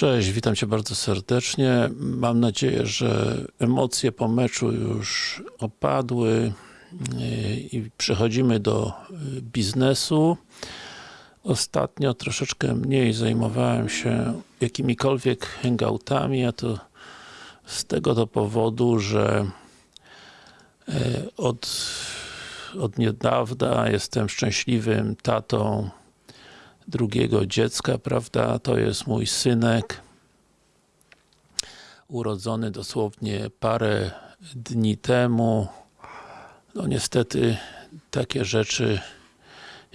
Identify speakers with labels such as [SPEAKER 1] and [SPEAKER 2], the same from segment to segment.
[SPEAKER 1] Cześć, witam Cię bardzo serdecznie. Mam nadzieję, że emocje po meczu już opadły yy, i przechodzimy do yy, biznesu. Ostatnio troszeczkę mniej zajmowałem się jakimikolwiek hangoutami, a to z tego to powodu, że yy, od, od niedawna jestem szczęśliwym tatą drugiego dziecka, prawda, to jest mój synek. Urodzony dosłownie parę dni temu. No niestety takie rzeczy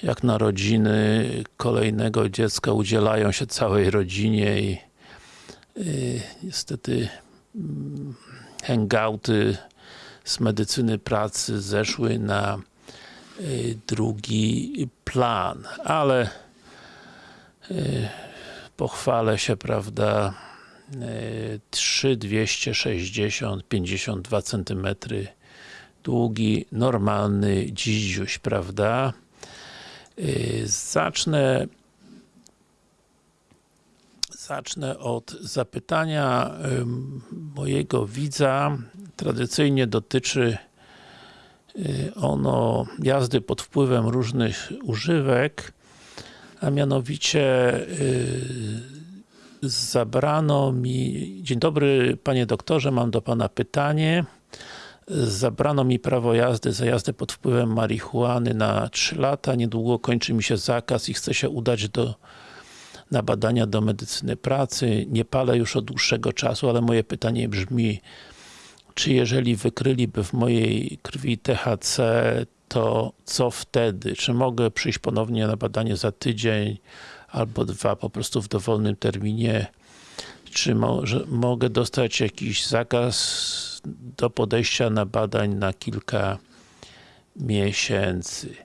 [SPEAKER 1] jak narodziny kolejnego dziecka udzielają się całej rodzinie i y, niestety mm, hangouty z medycyny pracy zeszły na y, drugi plan, ale pochwalę się, prawda, 3, 260, 52 cm długi, normalny dzidziuś, prawda. Zacznę zacznę od zapytania mojego widza. Tradycyjnie dotyczy ono jazdy pod wpływem różnych używek a mianowicie yy, zabrano mi, dzień dobry panie doktorze, mam do pana pytanie. Zabrano mi prawo jazdy za jazdę pod wpływem marihuany na 3 lata, niedługo kończy mi się zakaz i chcę się udać do na badania do medycyny pracy, nie palę już od dłuższego czasu, ale moje pytanie brzmi czy jeżeli wykryliby w mojej krwi THC, to co wtedy? Czy mogę przyjść ponownie na badanie za tydzień albo dwa, po prostu w dowolnym terminie? Czy może, mogę dostać jakiś zakaz do podejścia na badań na kilka miesięcy?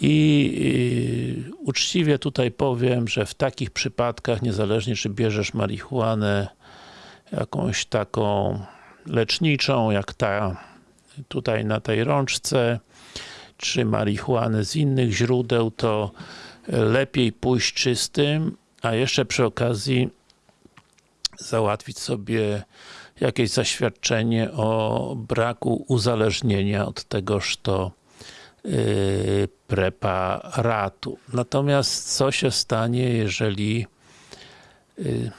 [SPEAKER 1] I yy, uczciwie tutaj powiem, że w takich przypadkach, niezależnie czy bierzesz marihuanę jakąś taką leczniczą, jak ta tutaj na tej rączce, czy marihuany z innych źródeł, to lepiej pójść czystym, a jeszcze przy okazji załatwić sobie jakieś zaświadczenie o braku uzależnienia od tegoż to yy, preparatu. Natomiast co się stanie, jeżeli yy,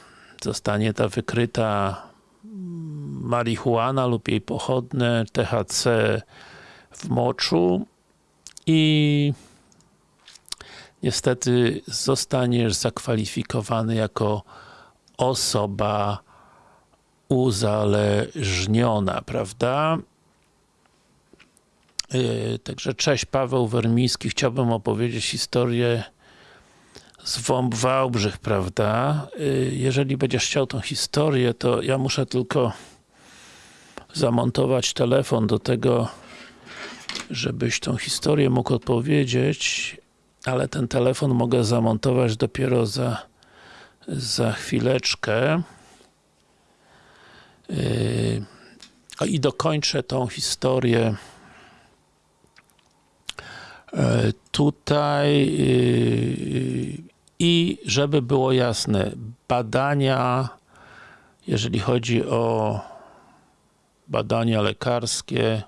[SPEAKER 1] zostanie ta wykryta marihuana lub jej pochodne THC w moczu i niestety zostaniesz zakwalifikowany jako osoba uzależniona, prawda? Yy, także cześć, Paweł Wermiński. Chciałbym opowiedzieć historię z WOMP Wałbrzych, prawda? Yy, jeżeli będziesz chciał tą historię, to ja muszę tylko zamontować telefon do tego żebyś tą historię mógł opowiedzieć, ale ten telefon mogę zamontować dopiero za, za chwileczkę. Yy, I dokończę tą historię yy, tutaj yy, i żeby było jasne, badania, jeżeli chodzi o badania lekarskie,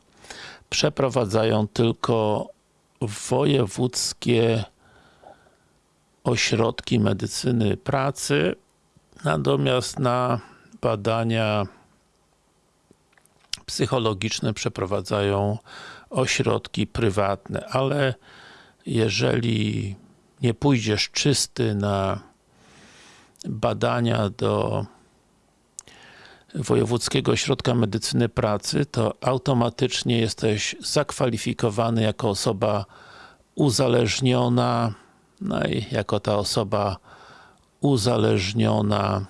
[SPEAKER 1] przeprowadzają tylko wojewódzkie ośrodki medycyny pracy, natomiast na badania psychologiczne przeprowadzają ośrodki prywatne, ale jeżeli nie pójdziesz czysty na badania do Wojewódzkiego Ośrodka Medycyny Pracy, to automatycznie jesteś zakwalifikowany jako osoba uzależniona, no i jako ta osoba uzależniona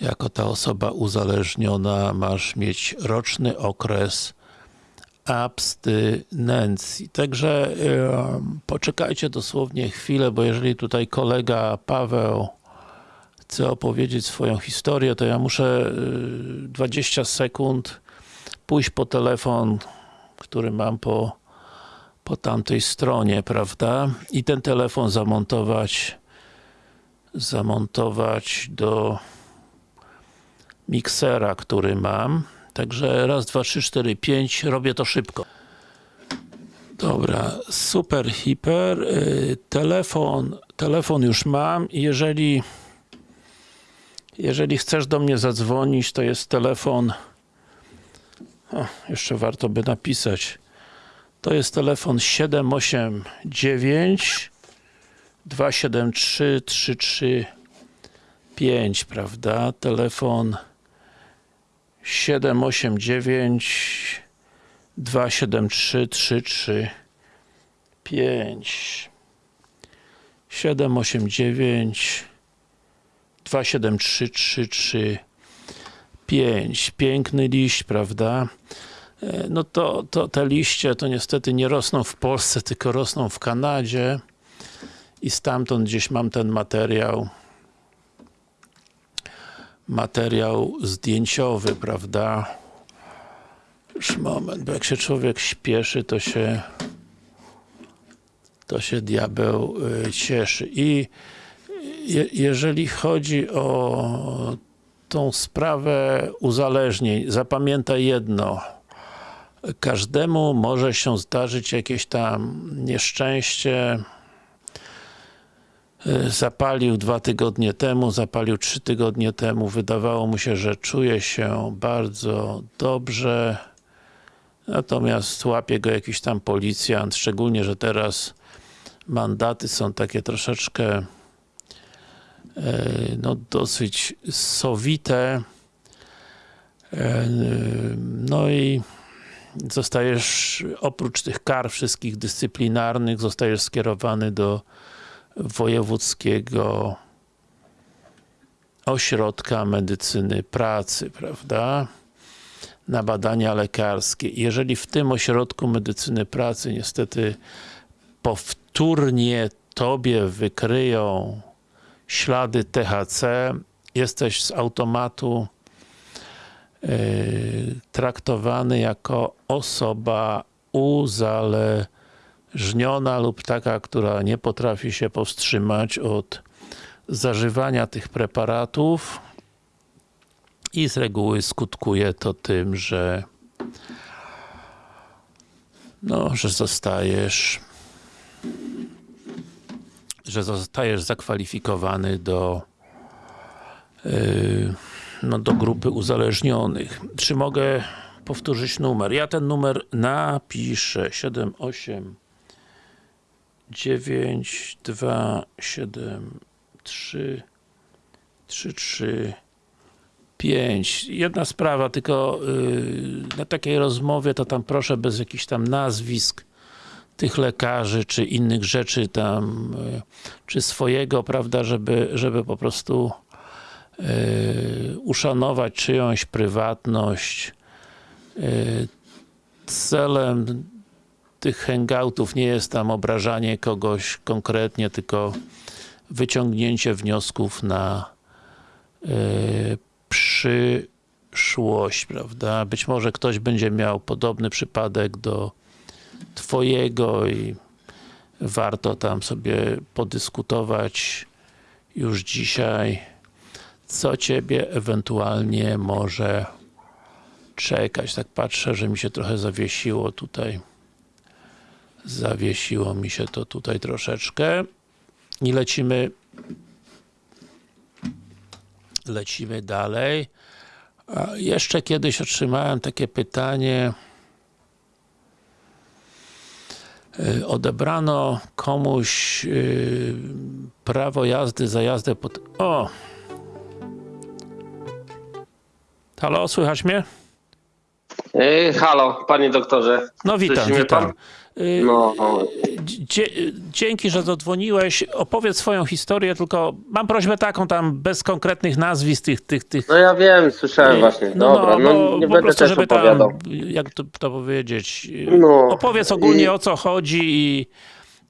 [SPEAKER 1] jako ta osoba uzależniona masz mieć roczny okres abstynencji. Także yy, poczekajcie dosłownie chwilę, bo jeżeli tutaj kolega Paweł chce opowiedzieć swoją historię, to ja muszę 20 y, sekund pójść po telefon, który mam po, po tamtej stronie, prawda? I ten telefon zamontować zamontować do miksera, który mam. Także raz, dwa, trzy, cztery, pięć. Robię to szybko. Dobra, super, hiper. Y, Telefon, telefon już mam. Jeżeli jeżeli chcesz do mnie zadzwonić, to jest telefon o, jeszcze warto by napisać. To jest telefon 789 273 335, prawda? Telefon 789 273 335 789 273 335 piękny liść, prawda? E, No to, to te liście to niestety nie rosną w Polsce, tylko rosną w Kanadzie i stamtąd gdzieś mam ten materiał materiał zdjęciowy, prawda? Już moment, bo jak się człowiek śpieszy, to się to się diabeł y, cieszy. I je, jeżeli chodzi o tą sprawę uzależnień, zapamiętaj jedno. Każdemu może się zdarzyć jakieś tam nieszczęście. Y, Zapalił dwa tygodnie temu, zapalił trzy tygodnie temu. Wydawało mu się, że czuje się bardzo dobrze. Natomiast łapie go jakiś tam policjant, szczególnie, że teraz mandaty są takie troszeczkę no dosyć sowite. E, No i zostajesz, oprócz tych kar wszystkich dyscyplinarnych, zostajesz skierowany do wojewódzkiego ośrodka medycyny pracy, prawda? Na badania lekarskie. Jeżeli w tym ośrodku medycyny pracy niestety powtórnie tobie wykryją ślady THC, jesteś z automatu yy, traktowany jako osoba uzależniona lub taka, która nie potrafi się powstrzymać od zażywania tych preparatów. I z reguły skutkuje to tym, że no, że zostajesz że zostajesz zakwalifikowany do yy, no, do grupy uzależnionych. Czy mogę powtórzyć numer? Ja ten numer napiszę 78 9 2 7 3 3 3 5. Jedna sprawa, tylko yy, na takiej rozmowie to tam proszę bez jakichś tam nazwisk tych lekarzy, czy innych rzeczy tam, y, czy swojego, prawda, żeby, żeby po prostu y, uszanować czyjąś prywatność. Y, celem tych hangoutów nie jest tam obrażanie kogoś konkretnie, tylko wyciągnięcie wniosków na przyszłość, prawda? Być może ktoś będzie miał podobny przypadek do twojego i warto tam sobie podyskutować już dzisiaj, co ciebie ewentualnie może czekać. Tak patrzę, że mi się trochę zawiesiło tutaj. Zawiesiło mi się to tutaj troszeczkę. I lecimy lecimy dalej. Jeszcze kiedyś otrzymałem takie pytanie y, odebrano komuś y, prawo jazdy za jazdę pod... O! Halo, słychać mnie?
[SPEAKER 2] Yy, halo, panie doktorze.
[SPEAKER 1] No witam, witam.
[SPEAKER 2] pan?
[SPEAKER 1] Y,
[SPEAKER 2] No,
[SPEAKER 1] Dzie dzięki, że zadzwoniłeś. Opowiedz swoją historię, tylko mam prośbę taką tam bez konkretnych nazwisk tych, tych, tych
[SPEAKER 2] no ja wiem, słyszałem właśnie. Dobra, no,
[SPEAKER 1] bo
[SPEAKER 2] nie będę
[SPEAKER 1] prostu,
[SPEAKER 2] też
[SPEAKER 1] żeby
[SPEAKER 2] opowiadał.
[SPEAKER 1] tam, jak to, to powiedzieć,
[SPEAKER 2] No,
[SPEAKER 1] opowiedz ogólnie
[SPEAKER 2] i-
[SPEAKER 1] o co chodzi i,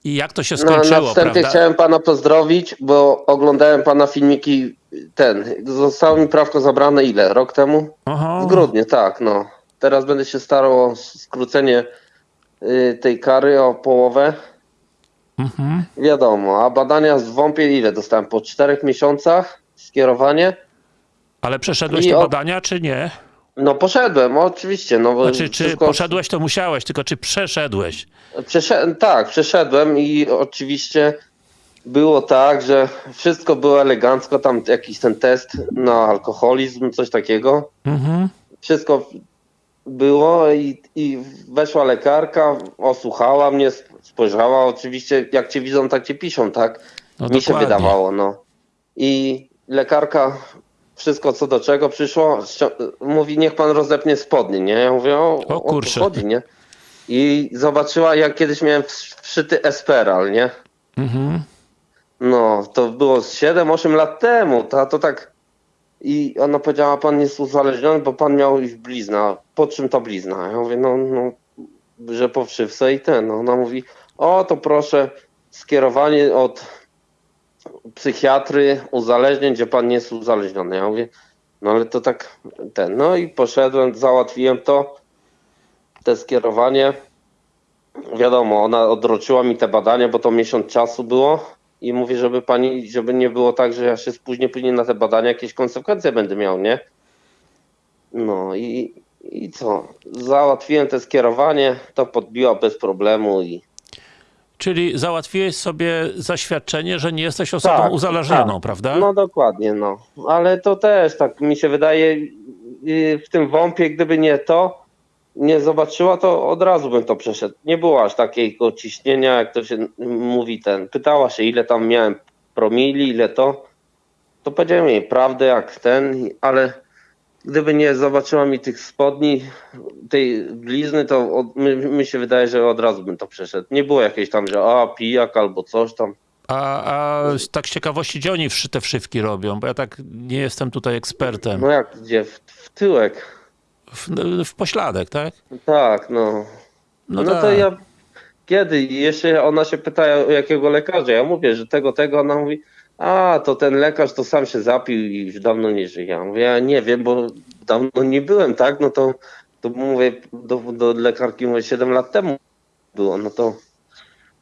[SPEAKER 1] i jak to się
[SPEAKER 2] No, na
[SPEAKER 1] skończyło,
[SPEAKER 2] wstępie
[SPEAKER 1] prawda?
[SPEAKER 2] chciałem pana pozdrowić, bo oglądałem pana filmiki, ten, zostało mi prawko zabrane ile? Rok temu?
[SPEAKER 1] Aha.
[SPEAKER 2] W grudniu, tak, no. Teraz będę się starał o skrócenie y, tej kary o połowę.
[SPEAKER 1] Mhm.
[SPEAKER 2] Wiadomo, a badania z WOMP-ie ile dostałem? Po czterech miesiącach skierowanie?
[SPEAKER 1] Ale przeszedłeś
[SPEAKER 2] I
[SPEAKER 1] te
[SPEAKER 2] o-
[SPEAKER 1] badania, czy nie?
[SPEAKER 2] No poszedłem, oczywiście. No,
[SPEAKER 1] Znaczy, czy
[SPEAKER 2] wszystko-
[SPEAKER 1] poszedłeś, to musiałeś, tylko czy przeszedłeś?
[SPEAKER 2] Przeszedłem, tak, przeszedłem i oczywiście było tak, że wszystko było elegancko, tam jakiś ten test na alkoholizm, coś takiego.
[SPEAKER 1] Mhm.
[SPEAKER 2] Wszystko było i, i weszła lekarka, osłuchała mnie, sp- spojrzała, oczywiście jak cię widzą, tak cię piszą, tak?
[SPEAKER 1] No
[SPEAKER 2] Mi się
[SPEAKER 1] dokładnie.
[SPEAKER 2] wydawało, no. I lekarka wszystko co do czego przyszło, mówi niech pan rozepnie spodnie, nie? Ja mówię, o,
[SPEAKER 1] O kurczę.
[SPEAKER 2] chodzi, nie? I zobaczyła, jak kiedyś miałem wsz- wszyty Esperal, nie?
[SPEAKER 1] Mhm.
[SPEAKER 2] No, to było z 7-8 lat temu, to, to tak... I ona powiedziała, pan jest uzależniony, bo pan miał już blizna. Po czym to blizna? Ja mówię, no, no że po wszywce i ten. No, ona mówi, o to proszę, skierowanie od psychiatry uzależnień, gdzie pan nie jest uzależniony. Ja mówię, no ale to tak ten. No i poszedłem, załatwiłem to, te skierowanie. Wiadomo, ona odroczyła mi te badania, bo to miesiąc czasu było i mówi, żeby pani, żeby nie było tak, że ja się spóźnię później na te badania, jakieś konsekwencje będę miał, nie? No i, i co? Załatwiłem te skierowanie, to podbiła bez problemu i
[SPEAKER 1] Czyli załatwiłeś sobie zaświadczenie, że nie jesteś osobą
[SPEAKER 2] Tak,
[SPEAKER 1] uzależnioną,
[SPEAKER 2] tak.
[SPEAKER 1] prawda?
[SPEAKER 2] No dokładnie, no. Ale to też tak mi się wydaje, yy, w tym wąpie, gdyby nie to, nie zobaczyła, to od razu bym to przeszedł. Nie było aż takiego ciśnienia, jak to się mówi ten. Pytała się, ile tam miałem promili, ile to. To powiedziałem jej prawdę jak ten, ale gdyby nie zobaczyła mi tych spodni, tej blizny, to od, mi, mi się wydaje, że od razu bym to przeszedł. Nie było jakiejś tam, że a pijak albo coś tam.
[SPEAKER 1] A, a tak z ciekawości, gdzie oni te wszywki robią? Bo ja tak nie jestem tutaj ekspertem.
[SPEAKER 2] No jak gdzie? W, w tyłek.
[SPEAKER 1] W, w pośladek, tak?
[SPEAKER 2] Tak, no.
[SPEAKER 1] No,
[SPEAKER 2] No,
[SPEAKER 1] tak.
[SPEAKER 2] to ja kiedy? I Jeszcze ona się pyta o jakiego lekarza. Ja mówię, że tego, tego. Ona mówi, a to ten lekarz to sam się zapił i już dawno nie żyje. Ja mówię, ja nie wiem, bo dawno nie byłem, tak? No to, to mówię do, do lekarki, mówię, 7 lat temu było. No to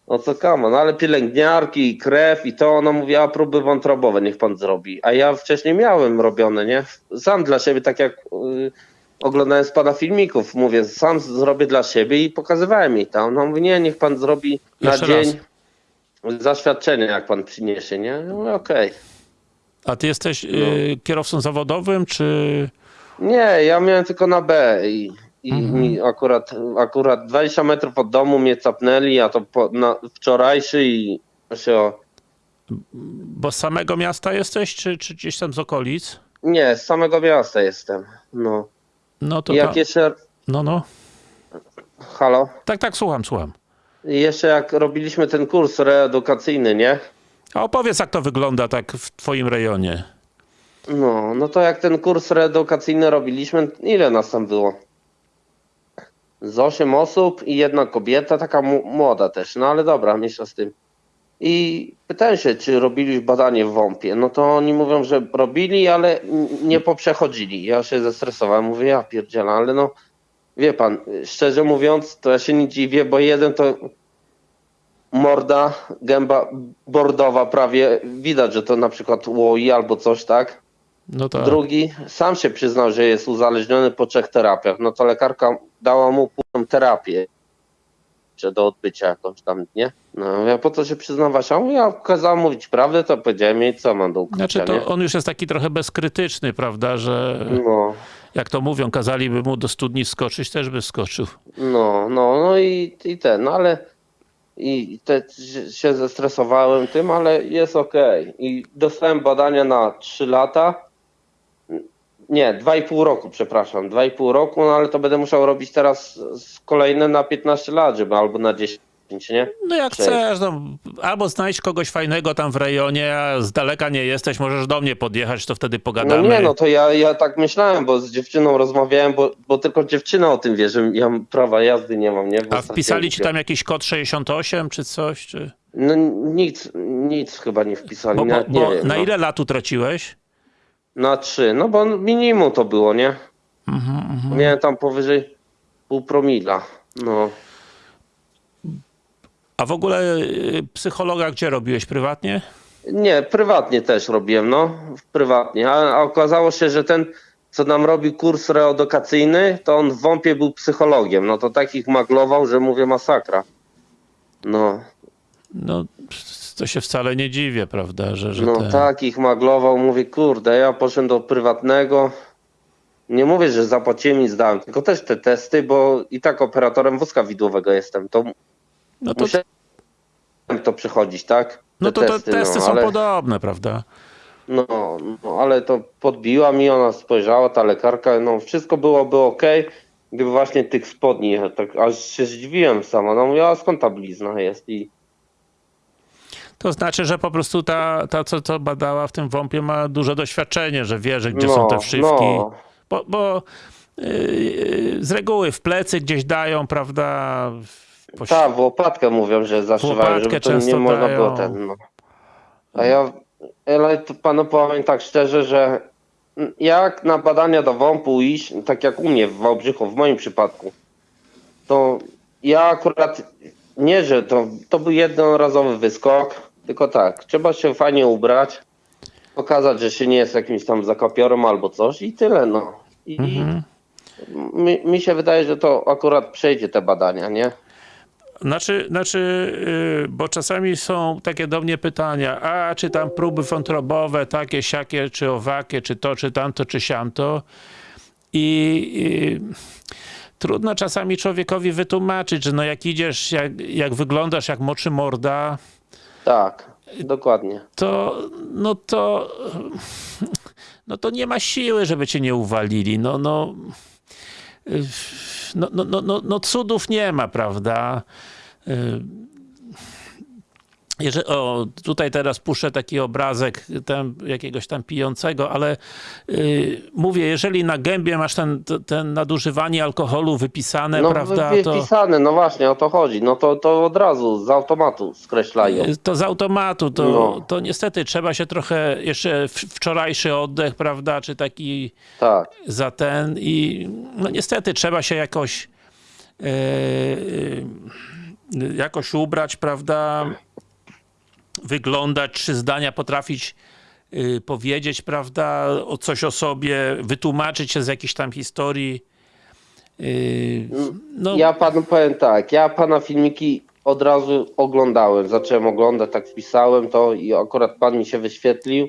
[SPEAKER 2] o co kama? No ale pielęgniarki i krew i to ona mówiła, próby wątrobowe niech pan zrobi. A ja wcześniej miałem robione, nie? Sam dla siebie, tak jak oglądałem z pana filmików, mówię, sam zrobię dla siebie i pokazywałem jej tam. No nie, niech pan zrobi na
[SPEAKER 1] Jeszcze
[SPEAKER 2] dzień zaświadczenie, jak pan przyniesie, nie? Mówię, okej.
[SPEAKER 1] A ty jesteś
[SPEAKER 2] No.
[SPEAKER 1] y, kierowcą zawodowym, czy...
[SPEAKER 2] Nie, ja miałem tylko na B i, i
[SPEAKER 1] Mhm.
[SPEAKER 2] mi akurat, akurat 20 metrów od domu mnie capnęli, a to po, na, wczorajszy i się o,
[SPEAKER 1] Bo z samego miasta jesteś, czy, czy gdzieś tam z okolic?
[SPEAKER 2] Nie, z samego miasta jestem. No.
[SPEAKER 1] No to
[SPEAKER 2] jak
[SPEAKER 1] ta...
[SPEAKER 2] jeszcze.
[SPEAKER 1] No, no.
[SPEAKER 2] Halo?
[SPEAKER 1] Tak, tak, słucham, słucham.
[SPEAKER 2] I jeszcze jak robiliśmy ten kurs reedukacyjny, nie?
[SPEAKER 1] A opowiedz, jak to wygląda tak w twoim rejonie.
[SPEAKER 2] No, no to jak ten kurs reedukacyjny robiliśmy, ile nas tam było? Z 8 osób i jedna kobieta, taka młoda też, no ale dobra, mniejsza z tym. I pytałem się, czy robili badanie w WOMP-ie. No to oni mówią, że robili, ale nie poprzechodzili. Ja się zestresowałem, mówię, ja pierdzielę, ale no, wie pan, szczerze mówiąc, to ja się nie dziwię, bo jeden to morda, gęba bordowa prawie, widać, że to na przykład łoi albo coś, tak?
[SPEAKER 1] No tak.
[SPEAKER 2] Drugi sam się przyznał, że jest uzależniony po trzech terapiach. No to lekarka dała mu półną terapię czy do odbycia jakąś tam, nie? No ja po co się przyznawać? A ja kazałem mówić prawdę, to powiedziałem jej, co mam do ukrycia,
[SPEAKER 1] Znaczy
[SPEAKER 2] nie?
[SPEAKER 1] to on już jest taki trochę bezkrytyczny, prawda, że
[SPEAKER 2] No,
[SPEAKER 1] jak to mówią, kazaliby mu do studni skoczyć, też by skoczył.
[SPEAKER 2] no, no, no i, i ten, no ale i te, się zestresowałem tym, ale jest okej. I dostałem badania na 3 lata. Nie, 2,5 roku, przepraszam. 2,5 roku, no ale to będę musiał robić teraz kolejne na 15 lat, żeby albo na 10, nie?
[SPEAKER 1] No jak
[SPEAKER 2] Cześć.
[SPEAKER 1] chcesz, no, albo znajdź kogoś fajnego tam w rejonie, a z daleka nie jesteś, możesz do mnie podjechać, to wtedy
[SPEAKER 2] No
[SPEAKER 1] pogadamy.
[SPEAKER 2] nie, no to ja, ja tak myślałem, bo z dziewczyną rozmawiałem, bo, bo tylko dziewczyna o tym wie, że ja prawa jazdy nie mam, nie? Bo
[SPEAKER 1] A wpisali ci tam jakiś kod 68 czy coś? Czy...
[SPEAKER 2] No nic, nic chyba nie wpisali,
[SPEAKER 1] Bo, bo,
[SPEAKER 2] nawet nie
[SPEAKER 1] bo
[SPEAKER 2] wiem.
[SPEAKER 1] na
[SPEAKER 2] no.
[SPEAKER 1] ile lat utraciłeś?
[SPEAKER 2] Na trzy, no bo minimum to było, nie?
[SPEAKER 1] Mhm, mhm.
[SPEAKER 2] Miałem tam powyżej pół promila. No,
[SPEAKER 1] A w ogóle y, psychologa gdzie robiłeś? Prywatnie?
[SPEAKER 2] Nie, prywatnie też robiłem, no. Prywatnie. A, a okazało się, że ten, co nam robi kurs reedukacyjny, to on w WOMP-ie był psychologiem. No to takich maglował, że mówię masakra. No,
[SPEAKER 1] No, to się wcale nie dziwię, prawda, że, że
[SPEAKER 2] no
[SPEAKER 1] te...
[SPEAKER 2] takich maglował. Mówię, kurde, ja poszedłem do prywatnego. Nie mówię, że zapłaciłem i zdałem, tylko też te testy, bo i tak operatorem wózka widłowego jestem. To
[SPEAKER 1] No to,
[SPEAKER 2] musiałem to przechodzić, tak? Te
[SPEAKER 1] no to, to testy
[SPEAKER 2] no,
[SPEAKER 1] są
[SPEAKER 2] ale-
[SPEAKER 1] podobne, prawda?
[SPEAKER 2] No, no, ale to podbiła mi, ona spojrzała, ta lekarka, no wszystko byłoby ok, gdyby właśnie tych spodni, tak aż się zdziwiłem sama, no mówię, a skąd ta blizna jest i
[SPEAKER 1] To znaczy, że po prostu ta, ta co, co badała w tym WOMP-ie ma duże doświadczenie, że wie, że gdzie
[SPEAKER 2] no,
[SPEAKER 1] są te wszywki.
[SPEAKER 2] No,
[SPEAKER 1] Bo, bo yy, z reguły w plecy gdzieś dają, prawda? w- po-
[SPEAKER 2] tak, w łopatkę mówią, że zaszywają, żeby to nie można było ten, no. A ja, ale to panu powiem tak szczerze, że jak na badania do WOMP-u iść, tak jak u mnie w Wałbrzychu, w moim przypadku, to ja akurat nie, że to, to był jednorazowy wyskok, tylko tak, trzeba się fajnie ubrać, pokazać, że się nie jest jakimś tam zakopiorem albo coś i tyle, no. I
[SPEAKER 1] Mhm.
[SPEAKER 2] mi, mi się wydaje, że to akurat przejdzie te badania, nie?
[SPEAKER 1] Znaczy, znaczy yy, bo czasami są takie do mnie pytania, a czy tam próby wątrobowe, takie, siakie, czy owakie, czy to, czy tamto, czy siamto. I, i trudno czasami człowiekowi wytłumaczyć, że no jak idziesz, jak, jak wyglądasz jak moczy morda,
[SPEAKER 2] Tak, dokładnie.
[SPEAKER 1] to, no to, no to nie ma siły, żeby cię nie uwalili. No, no, y, no, no, no, no, no cudów nie ma, prawda? Y, Jeżeli, o, tutaj teraz puszczę taki obrazek tam, jakiegoś tam pijącego, ale y, mówię, jeżeli na gębie masz ten, ten nadużywanie alkoholu wypisane,
[SPEAKER 2] No
[SPEAKER 1] prawda, to...
[SPEAKER 2] wypisane, no właśnie, o to chodzi. No to, to od razu z automatu skreślają.
[SPEAKER 1] To z automatu, to,
[SPEAKER 2] No.
[SPEAKER 1] to niestety trzeba się trochę, jeszcze wczorajszy oddech, prawda, czy taki
[SPEAKER 2] Tak.
[SPEAKER 1] za ten i no niestety trzeba się jakoś e, jakoś ubrać, prawda, wyglądać, trzy zdania potrafić e, powiedzieć, prawda, o coś o sobie, wytłumaczyć się z jakiejś tam historii. E, No,
[SPEAKER 2] Ja panu powiem tak, ja pana filmiki od razu oglądałem. Zacząłem oglądać, tak wpisałem to i akurat pan mi się wyświetlił.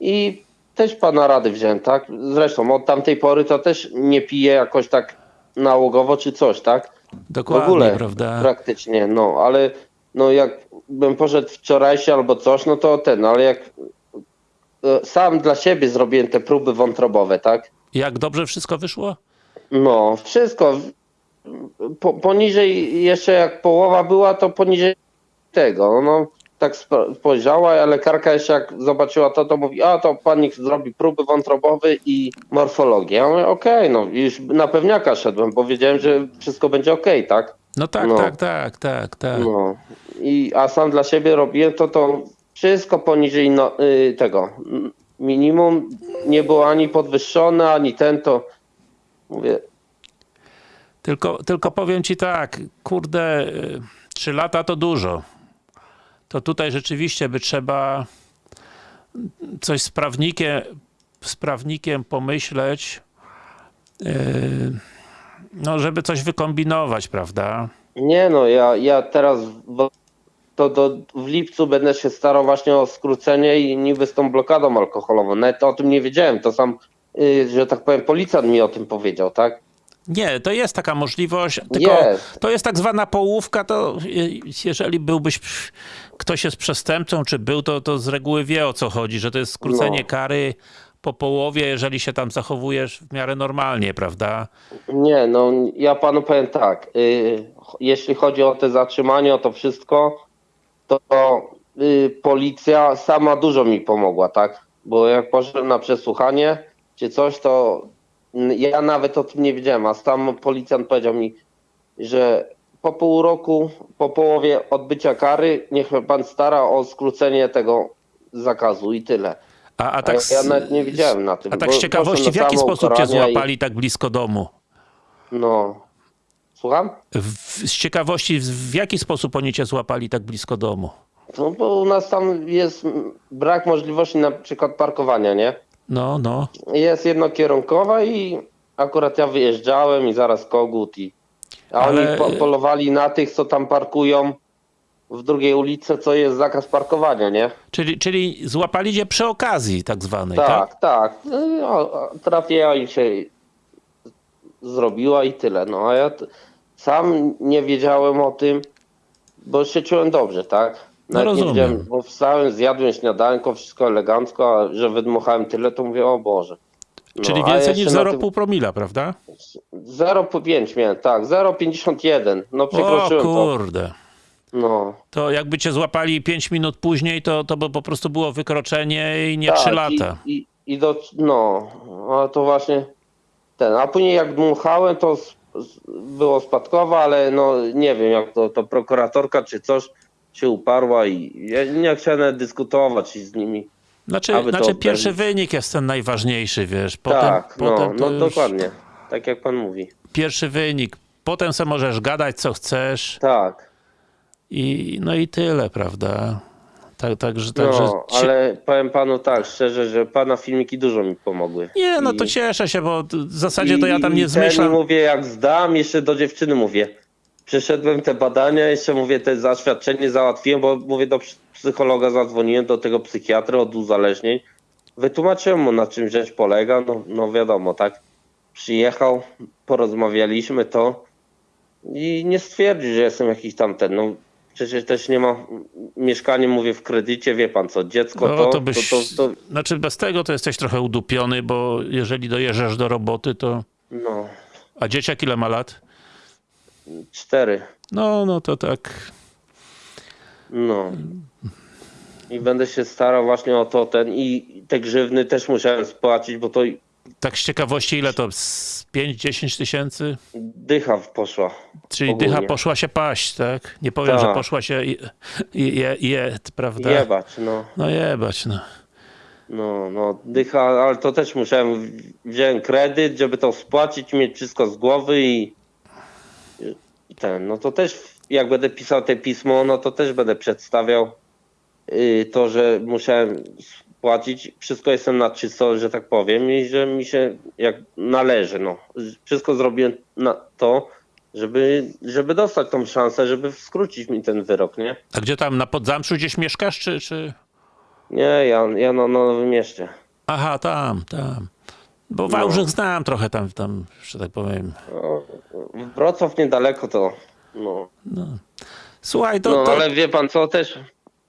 [SPEAKER 2] I też pana rady wziąłem, tak? Zresztą od tamtej pory to też nie piję jakoś tak nałogowo czy coś, tak? W
[SPEAKER 1] dokładnie,
[SPEAKER 2] ogóle
[SPEAKER 1] prawda.
[SPEAKER 2] praktycznie, no, ale no jak bym poszedł wczorajszy albo coś, no to ten, ale jak e, sam dla siebie zrobiłem te próby wątrobowe, tak?
[SPEAKER 1] Jak dobrze wszystko wyszło?
[SPEAKER 2] No, wszystko. Po, poniżej, jeszcze jak połowa była, to poniżej tego. No, tak spo- spojrzała, a lekarka jeszcze jak zobaczyła to, to mówi, a to pan niech zrobi próby wątrobowe i morfologię. Ja mówię, okej, no i już na pewniaka szedłem, bo wiedziałem, że wszystko będzie okej, tak?
[SPEAKER 1] No tak,
[SPEAKER 2] No.
[SPEAKER 1] tak, tak, tak, tak.
[SPEAKER 2] No. I, a sam dla siebie robiłem to, to wszystko poniżej no, y, tego minimum. Nie było ani podwyższone, ani ten, to mówię,
[SPEAKER 1] Tylko, tylko powiem ci tak, kurde, y, trzy lata to dużo. To tutaj rzeczywiście by trzeba coś z prawnikiem, z prawnikiem pomyśleć, yy, no żeby coś wykombinować, prawda?
[SPEAKER 2] Nie no, ja, ja teraz w, to do, w lipcu będę się starał właśnie o skrócenie i niby z tą blokadą alkoholową. Nawet o tym nie wiedziałem, to sam, y, że tak powiem, policjant mi o tym powiedział, tak?
[SPEAKER 1] Nie, to jest taka możliwość, tylko
[SPEAKER 2] Jest.
[SPEAKER 1] to jest tak zwana połówka, to y, jeżeli byłbyś, ktoś jest przestępcą, czy był, to, to z reguły wie o co chodzi, że to jest skrócenie
[SPEAKER 2] No.
[SPEAKER 1] kary po połowie, jeżeli się tam zachowujesz w miarę normalnie, prawda?
[SPEAKER 2] Nie, no ja panu powiem tak, y, jeśli chodzi o te zatrzymanie, o to wszystko, to y, policja sama dużo mi pomogła, tak? Bo jak poszedłem na przesłuchanie czy coś, to ja nawet o tym nie wiedziałem, a sam policjant powiedział mi, że po pół roku, po połowie odbycia kary, niech pan stara o skrócenie tego zakazu i tyle.
[SPEAKER 1] A, a tak,
[SPEAKER 2] ja,
[SPEAKER 1] z-
[SPEAKER 2] ja nawet nie wiedziałem na tym.
[SPEAKER 1] a tak z ciekawości, w jaki sposób cię
[SPEAKER 2] ukarania i-
[SPEAKER 1] złapali tak blisko domu?
[SPEAKER 2] No. Słucham?
[SPEAKER 1] W, z ciekawości, w, jaki sposób oni cię złapali tak blisko domu?
[SPEAKER 2] No bo u nas tam jest brak możliwości na przykład parkowania, nie?
[SPEAKER 1] No, no.
[SPEAKER 2] Jest jednokierunkowa i akurat ja wyjeżdżałem i zaraz kogut i... A
[SPEAKER 1] Ale-
[SPEAKER 2] oni po, polowali na tych, co tam parkują w drugiej ulicy, co jest zakaz parkowania, nie?
[SPEAKER 1] Czyli, czyli złapali cię przy okazji tak zwanej, tak?
[SPEAKER 2] Tak, tak. No, trafiła im się zrobiła i tyle. No a ja sam nie wiedziałem o tym, bo się czułem dobrze, tak?
[SPEAKER 1] No
[SPEAKER 2] nie
[SPEAKER 1] rozumiem.
[SPEAKER 2] wiedziałem, bo wstałem, zjadłem śniadanko, wszystko elegancko, a że wydmuchałem tyle, to mówię, o Boże. No,
[SPEAKER 1] Czyli więcej niż
[SPEAKER 2] na
[SPEAKER 1] 0,5 promila, prawda?
[SPEAKER 2] tym 0,5 miałem, tak, 0,51. No
[SPEAKER 1] O
[SPEAKER 2] przekroczyłem to. No.
[SPEAKER 1] To jakby cię złapali 5 minut później, to, to by po prostu było wykroczenie i nie
[SPEAKER 2] Tak,
[SPEAKER 1] 3 lata.
[SPEAKER 2] I, i, i do, no, a to właśnie ten. A później jak dmuchałem, to s- s- było spadkowe, ale no nie wiem, jak to, to prokuratorka czy coś się uparła i ja nie chciałem dyskutować z nimi.
[SPEAKER 1] Znaczy, znaczy pierwszy wynik jest ten najważniejszy, wiesz. Potem,
[SPEAKER 2] tak,
[SPEAKER 1] potem
[SPEAKER 2] no,
[SPEAKER 1] to
[SPEAKER 2] no
[SPEAKER 1] już
[SPEAKER 2] dokładnie. Tak jak pan mówi.
[SPEAKER 1] Pierwszy wynik. Potem se możesz gadać co chcesz
[SPEAKER 2] Tak.
[SPEAKER 1] I no i tyle, prawda? Tak, także, także
[SPEAKER 2] No, ale powiem panu tak, szczerze, że pana filmiki dużo mi pomogły.
[SPEAKER 1] Nie, no
[SPEAKER 2] I-
[SPEAKER 1] to cieszę się, bo w zasadzie to ja tam
[SPEAKER 2] I-
[SPEAKER 1] nie
[SPEAKER 2] i ten
[SPEAKER 1] zmyślam.
[SPEAKER 2] mówię, jak zdam, jeszcze do dziewczyny mówię. Przeszedłem te badania, jeszcze mówię, te zaświadczenie załatwiłem, bo mówię, do psy- psychologa zadzwoniłem, do tego psychiatry od uzależnień. Wytłumaczyłem mu, na czym rzecz polega, no, no wiadomo, tak. Przyjechał, porozmawialiśmy to i nie stwierdził, że jestem jakiś tamten, no przecież też nie ma mieszkanie, mówię, w kredycie, wie pan co, dziecko
[SPEAKER 1] No,
[SPEAKER 2] to,
[SPEAKER 1] to
[SPEAKER 2] to,
[SPEAKER 1] byś,
[SPEAKER 2] to, to,
[SPEAKER 1] Znaczy bez tego to jesteś trochę udupiony, bo jeżeli dojeżdżasz do roboty, to...
[SPEAKER 2] no,
[SPEAKER 1] A dzieciak ile ma lat?
[SPEAKER 2] cztery.
[SPEAKER 1] No, no to tak...
[SPEAKER 2] No. I będę się starał właśnie o to ten i te grzywny też musiałem spłacić, bo to
[SPEAKER 1] Tak z ciekawości ile to? Z 5-10 tysięcy?
[SPEAKER 2] dycha poszła.
[SPEAKER 1] Czyli
[SPEAKER 2] Ogólnie.
[SPEAKER 1] dycha poszła się paść, tak? Nie powiem,
[SPEAKER 2] Tak.
[SPEAKER 1] że poszła się je, je, je, prawda?
[SPEAKER 2] Jebać, no.
[SPEAKER 1] No jebać, no.
[SPEAKER 2] No, no, dycha, ale to też musiałem, wziąłem kredyt, żeby to spłacić, mieć wszystko z głowy i, i ten, no to też jak będę pisał te pismo, no to też będę przedstawiał y, to, że musiałem spłacić, wszystko jestem na czysto, że tak powiem i że mi się jak należy, no. Wszystko zrobiłem na to, żeby, żeby dostać tą szansę, żeby skrócić mi ten wyrok, nie?
[SPEAKER 1] A gdzie tam, na Podzamczu gdzieś mieszkasz, czy... czy...
[SPEAKER 2] Nie, ja, ja na Nowym Mieście.
[SPEAKER 1] Aha, tam, tam. Bo
[SPEAKER 2] No.
[SPEAKER 1] Wałbrzych znam trochę tam, tam, że tak powiem.
[SPEAKER 2] No, Wrocław niedaleko to. No,
[SPEAKER 1] Słuchaj, to,
[SPEAKER 2] no
[SPEAKER 1] to
[SPEAKER 2] ale wie pan co też?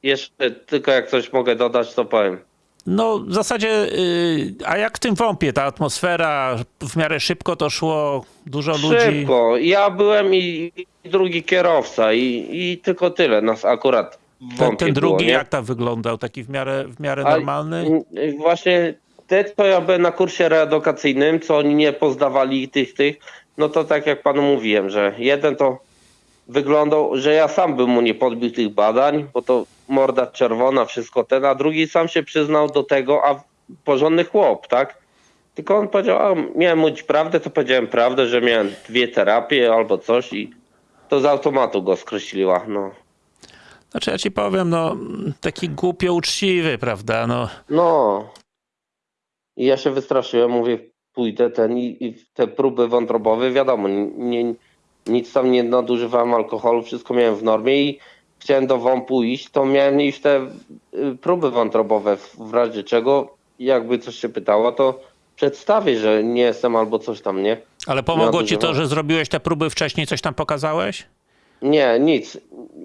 [SPEAKER 2] Jeszcze tylko jak coś mogę dodać, to powiem.
[SPEAKER 1] No w zasadzie, y, a jak w tym WOMP-ie, ta atmosfera w miarę szybko to szło, dużo ludzi.
[SPEAKER 2] Szybko. Ja byłem i, i drugi kierowca i, i tylko tyle nas akurat w
[SPEAKER 1] Ten, ten drugi
[SPEAKER 2] było,
[SPEAKER 1] jak tam wyglądał? Taki w miarę, w miarę
[SPEAKER 2] A-
[SPEAKER 1] normalny?
[SPEAKER 2] y, Właśnie te, co ja byłem na kursie reedukacyjnym, co oni nie pozdawali tych, tych, no to tak jak panu mówiłem, że jeden to wyglądał, że ja sam bym mu nie podbił tych badań, bo to morda czerwona, wszystko ten, a drugi sam się przyznał do tego, a porządny chłop, tak? Tylko on powiedział, a miałem mówić prawdę, to powiedziałem prawdę, że miałem dwie terapie albo coś i to z automatu go skreśliła, no.
[SPEAKER 1] Znaczy ja ci powiem, no taki głupio uczciwy, prawda? No,
[SPEAKER 2] No. I ja się wystraszyłem, mówię, pójdę ten i, i te próby wątrobowe, wiadomo, nie, nic tam nie nadużywałem alkoholu, wszystko miałem w normie i chciałem do WOMP-u iść, to miałem iść te y, próby wątrobowe, w, razie czego jakby coś się pytało, to przedstawię, że nie jestem albo coś tam, nie?
[SPEAKER 1] ale pomogło ci to, że zrobiłeś te próby wcześniej, coś tam pokazałeś?
[SPEAKER 2] Nie, nic.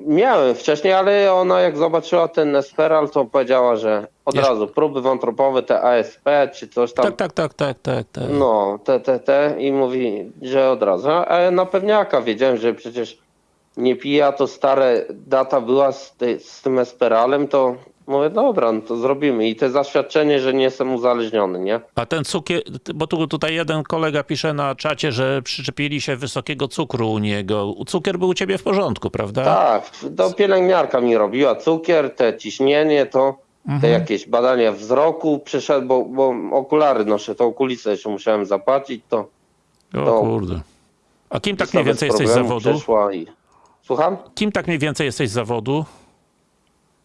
[SPEAKER 2] Miałem wcześniej, ale ona jak zobaczyła ten Esperal, to powiedziała, że od
[SPEAKER 1] Jeszcze-
[SPEAKER 2] razu próby wątrobowe, te ASP czy coś tam.
[SPEAKER 1] Tak, tak, tak, tak, tak, tak.
[SPEAKER 2] No, te, te, te i mówi, że od razu. A na pewniaka wiedziałem, że przecież nie pija, to stare data była z, tej, z tym Esperalem, to mówię, dobra, no to zrobimy. I te zaświadczenie, że nie jestem uzależniony, nie?
[SPEAKER 1] A ten cukier, bo tu tutaj jeden kolega pisze na czacie, że przyczepili się wysokiego cukru u niego. Cukier był u ciebie w porządku, prawda?
[SPEAKER 2] Tak, to pielęgniarka mi robiła cukier, te ciśnienie, to te jakieś badania wzroku przyszedł, bo, bo okulary noszę, to okulicę jeszcze musiałem zapłacić, to
[SPEAKER 1] O
[SPEAKER 2] to-
[SPEAKER 1] kurde. A kim tak mniej więcej jesteś z zawodu?
[SPEAKER 2] Słucham?
[SPEAKER 1] Kim tak mniej więcej jesteś z zawodu?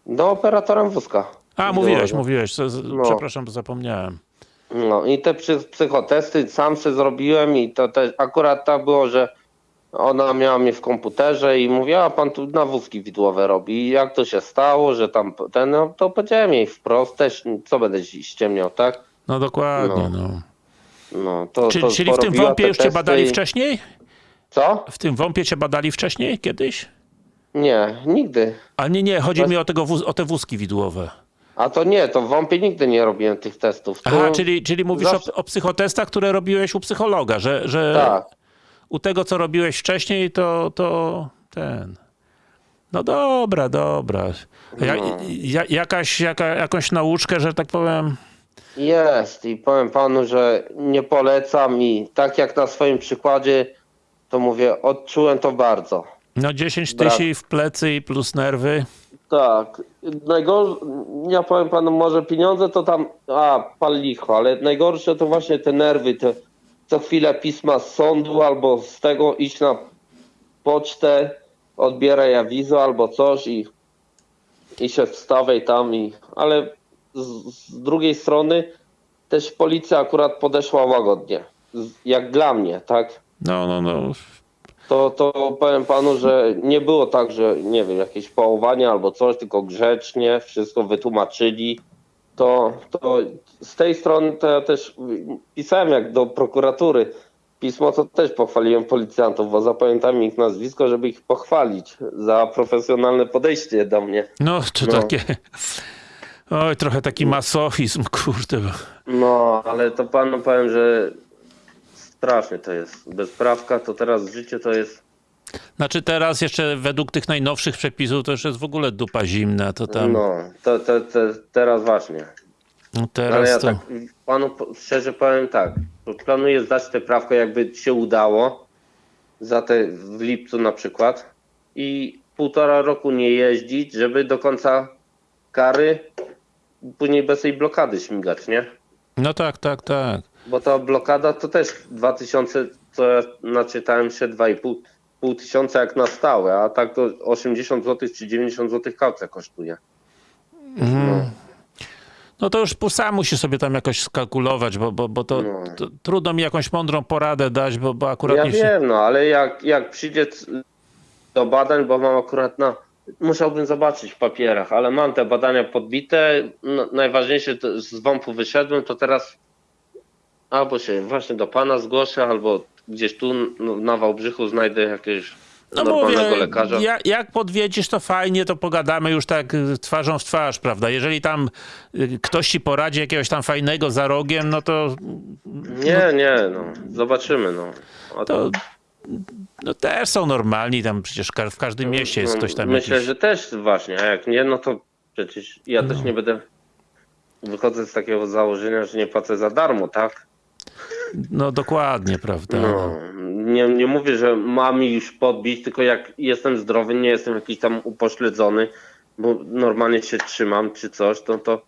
[SPEAKER 2] No, operatorem wózka.
[SPEAKER 1] A, mówiłeś, mówiłeś.
[SPEAKER 2] No.
[SPEAKER 1] Przepraszam, bo zapomniałem.
[SPEAKER 2] No i te psy- psychotesty sam sobie zrobiłem i to też akurat tak było, że ona miała mnie w komputerze i mówiła, a pan tu na wózki widłowe robi. I jak to się stało, że tam ten, no to powiedziałem jej wprost też, co będę ściemniał, tak?
[SPEAKER 1] No dokładnie,
[SPEAKER 2] No.
[SPEAKER 1] no.
[SPEAKER 2] No, to,
[SPEAKER 1] Czy,
[SPEAKER 2] to
[SPEAKER 1] czyli w tym
[SPEAKER 2] te
[SPEAKER 1] już cię badali
[SPEAKER 2] i-
[SPEAKER 1] wcześniej?
[SPEAKER 2] Co?
[SPEAKER 1] W tym WOMP-ie cię badali wcześniej, kiedyś?
[SPEAKER 2] Nie, nigdy.
[SPEAKER 1] Ale nie, nie, chodzi
[SPEAKER 2] Bez-
[SPEAKER 1] mi o, tego wóz, o te wózki widłowe.
[SPEAKER 2] A to nie, to w WOMP-ie nigdy nie robiłem tych testów. Tu,
[SPEAKER 1] Aha, czyli, czyli mówisz
[SPEAKER 2] zawsze-
[SPEAKER 1] o, o psychotestach, które robiłeś u psychologa, że, że
[SPEAKER 2] Tak.
[SPEAKER 1] u tego, co robiłeś wcześniej, to, to ten... No dobra, dobra. A Ja,
[SPEAKER 2] No.
[SPEAKER 1] ja, jakaś, jaka, jakąś nauczkę, że tak powiem...
[SPEAKER 2] Jest i powiem panu, że nie polecam i tak jak na swoim przykładzie, to mówię, odczułem to bardzo.
[SPEAKER 1] No 10
[SPEAKER 2] Brak.
[SPEAKER 1] tysięcy w plecy i plus nerwy.
[SPEAKER 2] Tak. Najgorsze, ja powiem panu, może pieniądze to tam, a, pal licho, ale najgorsze to właśnie te nerwy, te co chwilę pisma z sądu albo z tego iść na pocztę, odbieraj awizo albo coś i, i się wstawaj tam i, ale z, z drugiej strony też policja akurat podeszła łagodnie, jak dla mnie, tak?
[SPEAKER 1] No, no, no.
[SPEAKER 2] to, to powiem panu, że nie było tak, że nie wiem, jakieś pałowanie albo coś, tylko grzecznie wszystko wytłumaczyli. To, to z tej strony to ja też pisałem jak do prokuratury pismo, to też pochwaliłem policjantów, bo zapamiętam ich nazwisko, żeby ich pochwalić za profesjonalne podejście do mnie.
[SPEAKER 1] No, to
[SPEAKER 2] No.
[SPEAKER 1] takie... Oj, trochę taki masochizm, kurde.
[SPEAKER 2] No, ale to panu powiem, że strasznie to jest. Bezprawka to teraz życie to jest
[SPEAKER 1] Znaczy teraz jeszcze według tych najnowszych przepisów to już jest w ogóle dupa zimna, to tam...
[SPEAKER 2] no, to, to, to teraz właśnie.
[SPEAKER 1] No
[SPEAKER 2] Ale ja
[SPEAKER 1] teraz to...
[SPEAKER 2] tak panu szczerze powiem tak, planuję zdać tę prawkę, jakby się udało, za te w lipcu na przykład i półtora roku nie jeździć, żeby do końca kary później bez tej blokady śmigać, nie?
[SPEAKER 1] No tak, tak, tak.
[SPEAKER 2] Bo ta blokada to też 2000, co ja naczytałem się 2,5 pół tysiąca jak na stałe, a tak to 80 zł czy 90 zł kaucja kosztuje. No.
[SPEAKER 1] No to już sam musi sobie tam jakoś skalkulować, bo, bo, bo to,
[SPEAKER 2] No.
[SPEAKER 1] to trudno mi jakąś mądrą poradę dać, bo, bo akurat
[SPEAKER 2] Ja
[SPEAKER 1] nie
[SPEAKER 2] wiem, no ale jak, jak przyjdzie do badań, bo mam akurat na. Musiałbym zobaczyć w papierach, ale mam te badania podbite. No, najważniejsze to z WOMP-u wyszedłem, to teraz albo się właśnie do pana zgłoszę, albo gdzieś tu no, na Wałbrzychu znajdę jakiegoś
[SPEAKER 1] No
[SPEAKER 2] normalnego
[SPEAKER 1] mówię,
[SPEAKER 2] lekarza.
[SPEAKER 1] ja, jak podwiedzisz, to fajnie, to pogadamy już tak twarzą w twarz, prawda? Jeżeli tam y, ktoś ci poradzi jakiegoś tam fajnego za rogiem, no to,
[SPEAKER 2] Nie, nie, no. Zobaczymy, no. A
[SPEAKER 1] to no też są normalni, tam przecież w każdym mieście jest
[SPEAKER 2] no,
[SPEAKER 1] ktoś tam
[SPEAKER 2] Myślę,
[SPEAKER 1] jakiś...
[SPEAKER 2] że też właśnie, a jak nie, no to przecież ja też nie będę. Wychodzę z takiego założenia, że nie płacę za darmo, tak?
[SPEAKER 1] No dokładnie, prawda?
[SPEAKER 2] No, nie, nie mówię, że mam już podbić, tylko jak jestem zdrowy, nie jestem jakiś tam upośledzony, bo normalnie się trzymam czy coś, to to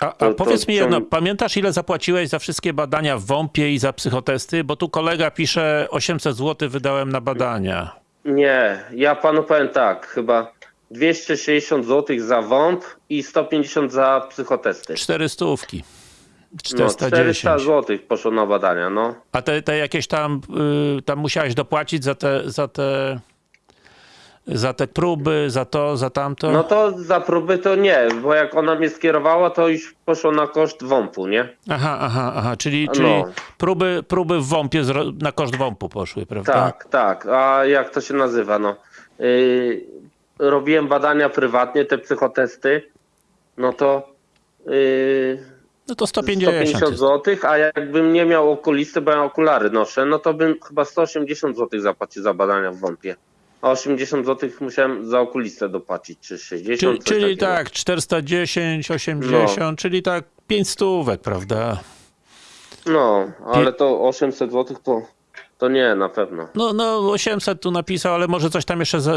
[SPEAKER 1] A, a
[SPEAKER 2] to-
[SPEAKER 1] powiedz
[SPEAKER 2] to
[SPEAKER 1] mi jedno, pamiętasz ile zapłaciłeś za wszystkie badania w WOMP-ie i za psychotesty? Bo tu kolega pisze 800 zł wydałem na badania.
[SPEAKER 2] nie. Ja panu powiem tak, chyba 260 zł za WOMP i 150 za psychotesty.
[SPEAKER 1] 400 stówki.
[SPEAKER 2] No,
[SPEAKER 1] 410.
[SPEAKER 2] 400 zł poszło na badania, no.
[SPEAKER 1] A te, te jakieś tam, y, tam musiałeś dopłacić za te, za te, za te próby, za to, za tamto?
[SPEAKER 2] No to za próby to nie, bo jak ona mnie skierowała, to już poszło na koszt WOMP-u, nie?
[SPEAKER 1] Aha, aha, aha, czyli,
[SPEAKER 2] No.
[SPEAKER 1] czyli próby, próby w WOMP-ie na koszt WOMP-u poszły, prawda?
[SPEAKER 2] Tak, tak. A jak to się nazywa? No, yy, robiłem badania prywatnie, te psychotesty, no to yy,
[SPEAKER 1] No to 150
[SPEAKER 2] 150
[SPEAKER 1] jest.
[SPEAKER 2] zł, a jakbym nie miał okulisty, bo ja okulary noszę, no to bym chyba 180 zł zapłacił za badania w WOMP-ie. A 80 zł musiałem za okulistę dopłacić, czy 60
[SPEAKER 1] Czyli, czyli tak, 410, 80,
[SPEAKER 2] No.
[SPEAKER 1] czyli tak 5 stówek, prawda?
[SPEAKER 2] No, ale to 800 zł to, to nie, na pewno.
[SPEAKER 1] No, no 800 tu napisał, ale może coś tam jeszcze za,